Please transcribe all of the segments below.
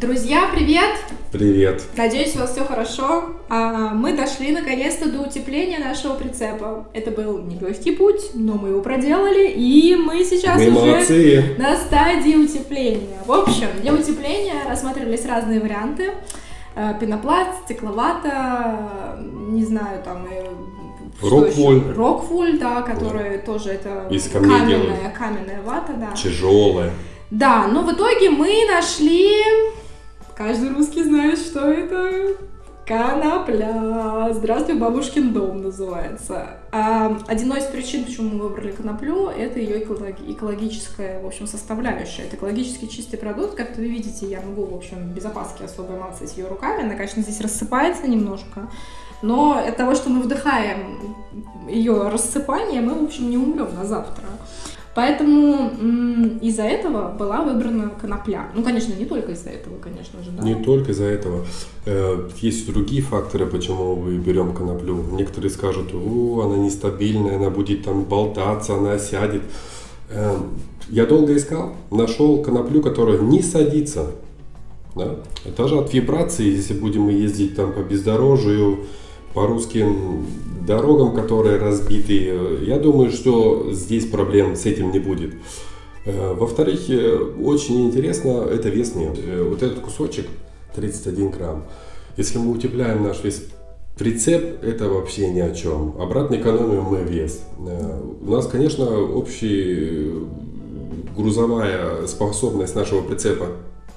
Друзья, привет! Привет! Надеюсь, у вас все хорошо. А, мы дошли наконец-то до утепления нашего прицепа. Это был нелегкий путь, но мы его проделали, и мы сейчас мы уже молодцы. на стадии утепления. В общем, для утепления рассматривались разные варианты. А, Пенопласт, стекловата, не знаю, там и что Роквуль. Роквуль, да, который тоже это Из каменная, делают. каменная вата, да. Тяжелая. Да, но в итоге мы нашли... Каждый русский знает, что это конопля. Здравствуй, бабушкин дом называется. А, одной из причин, почему мы выбрали коноплю, это ее экологи- экологическая, в общем, составляющая. Это экологически чистый продукт. Как вы видите, я могу, в общем, без опаски особо мацать ее руками. Она, конечно, здесь рассыпается немножко. Но от того, что мы вдыхаем ее рассыпание, мы, в общем, не умрем на завтра. Поэтому из-за этого была выбрана конопля. Ну, конечно, не только из-за этого, конечно же, да. Не только из-за этого. Э, Есть другие факторы, почему мы берем коноплю. Некоторые скажут, о, она нестабильная, она будет там болтаться, она сядет. Э, Я долго искал, нашел коноплю, которая не садится. Да? Даже от вибрации, если будем мы ездить там по бездорожью, по русским дорогам, которые разбиты, я думаю, что здесь проблем с этим не будет. Э, Во-вторых, э, очень интересно, это вес нет. Э, Вот этот кусочек 31 грамм. Если мы утепляем наш весь прицеп, это вообще ни о чем. Обратно экономим мы вес. У нас, конечно, общий грузовая способность нашего прицепа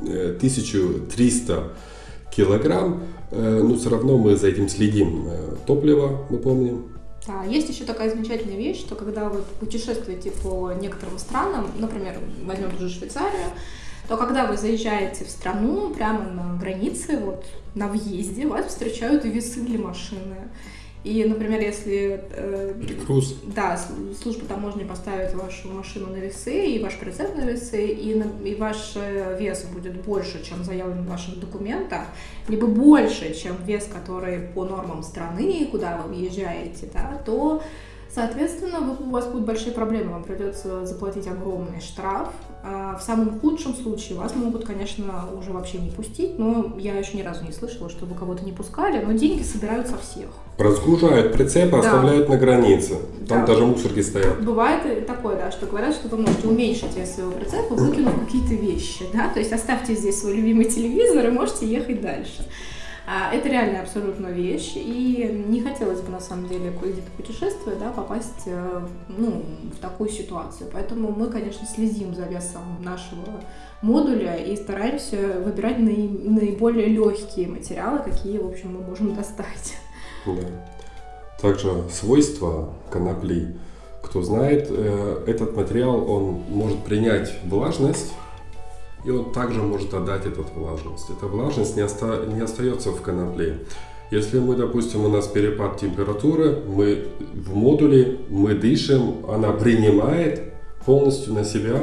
э, 1300 килограмм, но все равно мы за этим следим. Э, Топливо, мы помним, Да, есть еще такая замечательная вещь, что когда вы путешествуете по некоторым странам, например, возьмем ту же Швейцарию, то когда вы заезжаете в страну, прямо на границе, вот на въезде, вас встречают весы для машины. И, например, если э. Да, служба таможни поставит вашу машину на весы и ваш прицеп на весы, и, на- и ваш э, вес будет больше, чем заявлен в ваших документах, либо больше, чем вес, который по нормам страны, куда вы въезжаете, да, то, соответственно, у вас будут большие проблемы, вам придется заплатить огромный штраф. А в самом худшем случае вас могут, конечно, уже вообще не пустить, но я еще ни разу не слышала, чтобы кого-то не пускали, но деньги собирают со всех. Разгружают прицеп, Да. оставляют на границе. Там Да. даже мусорки стоят. Бывает такое, да, что говорят, что вы можете уменьшить вес своего прицепа, выкинув какие-то вещи, да, то есть оставьте здесь свой любимый телевизор и можете ехать дальше. А, Это реально абсолютно вещь, и не хотелось бы на самом деле где-то путешествуя, да, попасть э, ну, в такую ситуацию. Поэтому мы, конечно, следим за весом нашего модуля и стараемся выбирать наи- наиболее легкие материалы, какие, в общем, мы можем достать. Да. Также свойства конопли. Кто знает, э, этот материал, он может принять влажность, и он также может отдать эту влажность. Эта влажность не, оста- не остается в конопле. Если мы, допустим, у нас перепад температуры, мы в модуле, мы дышим, она принимает полностью на себя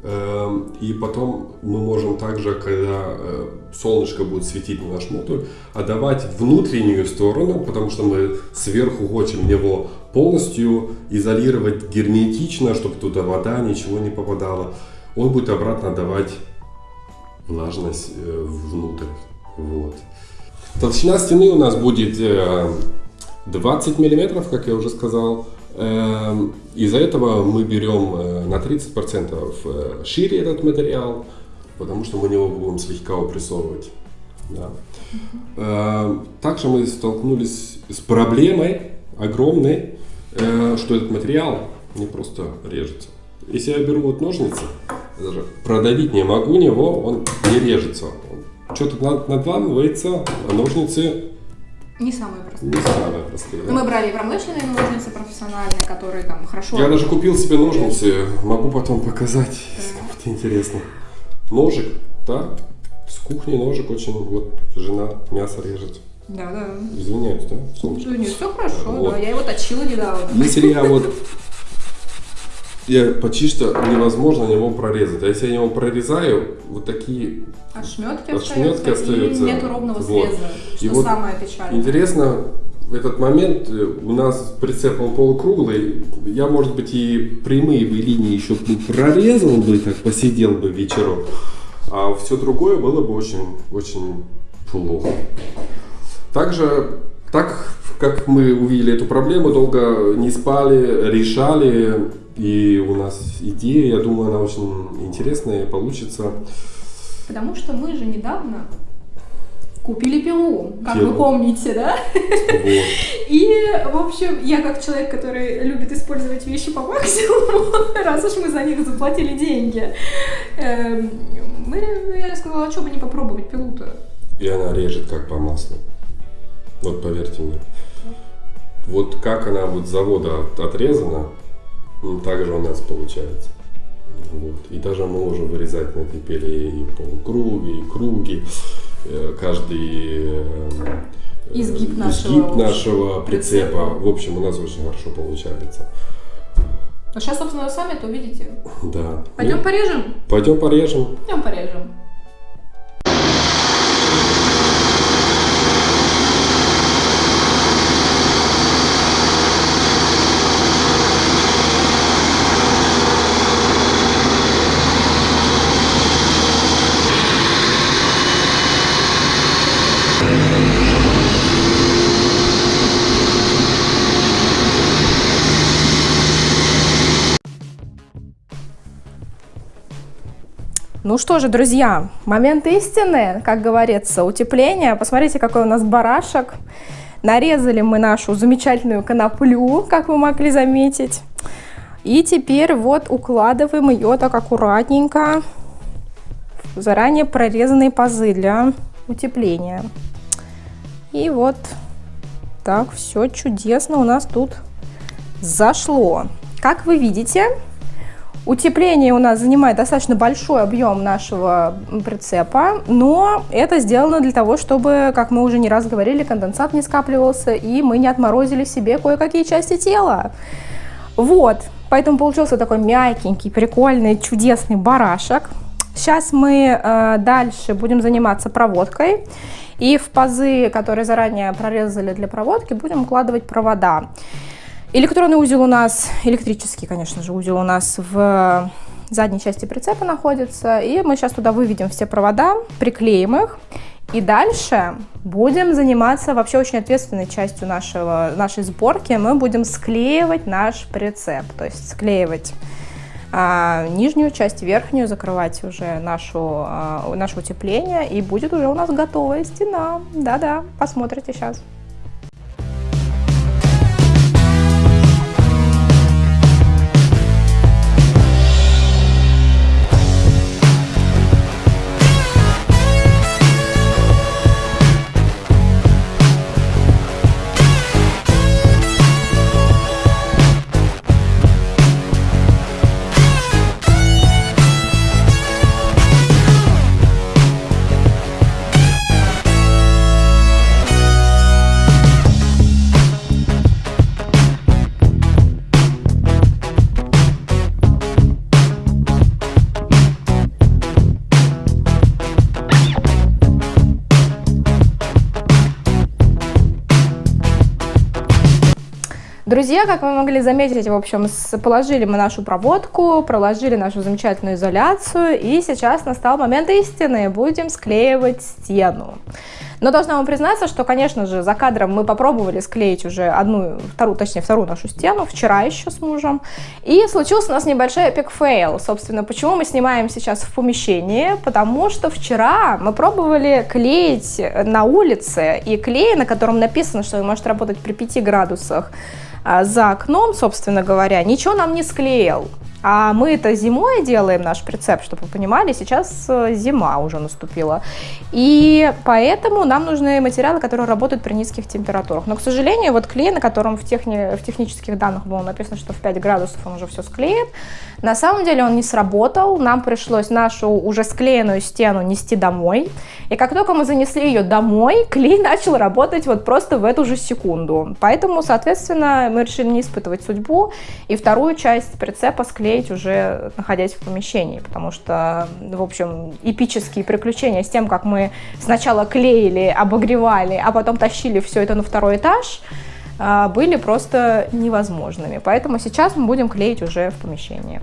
Эм, И потом мы можем также, когда э, солнышко будет светить на наш модуль, отдавать внутреннюю сторону, потому что мы сверху хотим его полностью изолировать герметично, чтобы туда вода, ничего не попадало. Он будет обратно отдавать влажность э, внутрь. Вот. Толщина стены у нас будет э, 20 миллиметров, как я уже сказал. Эм, Из-за этого мы берем э, на 30% э, шире этот материал, потому что мы его будем слегка упрессовывать. Да. Также мы столкнулись с проблемой огромной, э, что этот материал не просто режется. Если я беру вот ножницы, продавить не могу него, он не режется. Что-то над- надламывается, а ножницы Не самые простые. не самые простые. да. Мы брали промышленные ножницы профессиональные, которые там хорошо... Я даже купил себе ножницы, могу потом показать, если Да. кому-то интересно. Ножик, да, с кухни ножик очень, вот жена мясо режет. Да, да. Извиняюсь, да, солнышко. Нет, все хорошо, Вот. да. Я его точила недавно. Если я вот, я почти что невозможно него прорезать. А если я его прорезаю, вот такие Ошметки, Ошметки остаются, остаются. и нет ровного Вот. среза, что И вот самое печальное. Интересно, в этот момент э, у нас прицеп он полукруглый. Я, может быть, и прямые бы линии еще прорезал бы, так посидел бы вечером. А все другое было бы очень, очень плохо. Также, так как мы увидели эту проблему, долго не спали, решали, и у нас идея, я думаю, она очень интересная и получится. Потому что мы же недавно купили пилу, как Пилу. вы помните, да? Вот. И, в общем, я как человек, который любит использовать вещи по максимуму, раз уж мы за них заплатили деньги, эм, мы, я сказала, а что бы не попробовать пилу-то? И она режет как по маслу. Вот поверьте мне. Вот как она вот с завода от- отрезана, м, так же у нас получается. Вот. И даже мы можем вырезать на этой пиле и полукруги, и круги, э, каждый э, Изгиб нашего, изгиб нашего прицепа. прицепа. В общем, у нас очень хорошо получается. А сейчас, собственно, вы сами это увидите. Да. Пойдем Ну, порежем? пойдем порежем. Пойдем порежем. Ну что же, друзья, момент истины, как говорится, утепление. Посмотрите, какой у нас барашек. Нарезали мы нашу замечательную коноплю, как вы могли заметить. И теперь вот укладываем ее так аккуратненько в заранее прорезанные пазы для утепления. И вот так все чудесно у нас тут зашло. Как вы видите, Утепление у нас занимает достаточно большой объем нашего прицепа, но это сделано для того, чтобы, как мы уже не раз говорили, конденсат не скапливался и мы не отморозили себе кое-какие части тела. Вот, поэтому получился такой мягенький, прикольный, чудесный барашек. Сейчас мы э, дальше будем заниматься проводкой. И в пазы, которые заранее прорезали для проводки, будем укладывать провода. Электронный узел у нас, электрический, конечно же, узел у нас в задней части прицепа находится. И мы сейчас туда выведем все провода, приклеим их. И дальше будем заниматься вообще очень ответственной частью нашего, нашей сборки. Мы будем склеивать наш прицеп, то есть склеивать а, нижнюю часть, верхнюю, закрывать уже нашу, а, наше утепление. И будет уже у нас готовая стена. Да-да, посмотрите сейчас. Друзья, как вы могли заметить, в общем, положили мы нашу проводку, проложили нашу замечательную изоляцию, и сейчас настал момент истины, будем склеивать стену. Но должна вам признаться, что, конечно же, за кадром мы попробовали склеить уже одну, вторую, точнее, вторую нашу стену, вчера еще с мужем, и случился у нас небольшой epic fail. Собственно, почему мы снимаем сейчас в помещении? Потому что вчера мы пробовали клеить на улице, и клей, на котором написано, что он может работать при 5 градусах, за окном, собственно говоря, ничего нам не склеил. А мы это зимой делаем, наш прицеп, чтобы вы понимали, сейчас э, зима уже наступила. И поэтому нам нужны материалы, которые работают при низких температурах. Но, к сожалению, вот клей, на котором в, техни... в технических данных было написано, что в 5 градусов он уже все склеит, на самом деле он не сработал. Нам пришлось нашу уже склеенную стену нести домой. И как только мы занесли ее домой, клей начал работать вот просто в эту же секунду. Поэтому, соответственно, мы решили не испытывать судьбу и вторую часть прицепа склеить уже находясь в помещении, потому что, в общем, эпические приключения с тем, как мы сначала клеили, обогревали, а потом тащили все это на второй этаж, а, были просто невозможными. Поэтому сейчас мы будем клеить уже в помещении.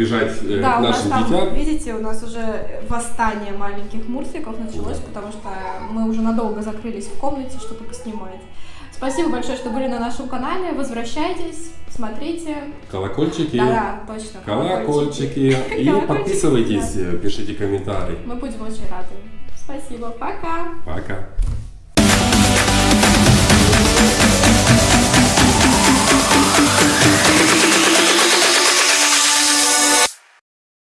Бежать э, Да, к у нас нашим там, детям. видите, у нас уже восстание маленьких мурсиков началось, потому что мы уже надолго закрылись в комнате, чтобы поснимать. Спасибо большое, что были на нашем канале. Возвращайтесь, смотрите. Колокольчики. Да-да, точно. Колокольчики. И Колокольчики, подписывайтесь, э, пишите комментарии. Мы будем очень рады. Спасибо. Пока. Пока.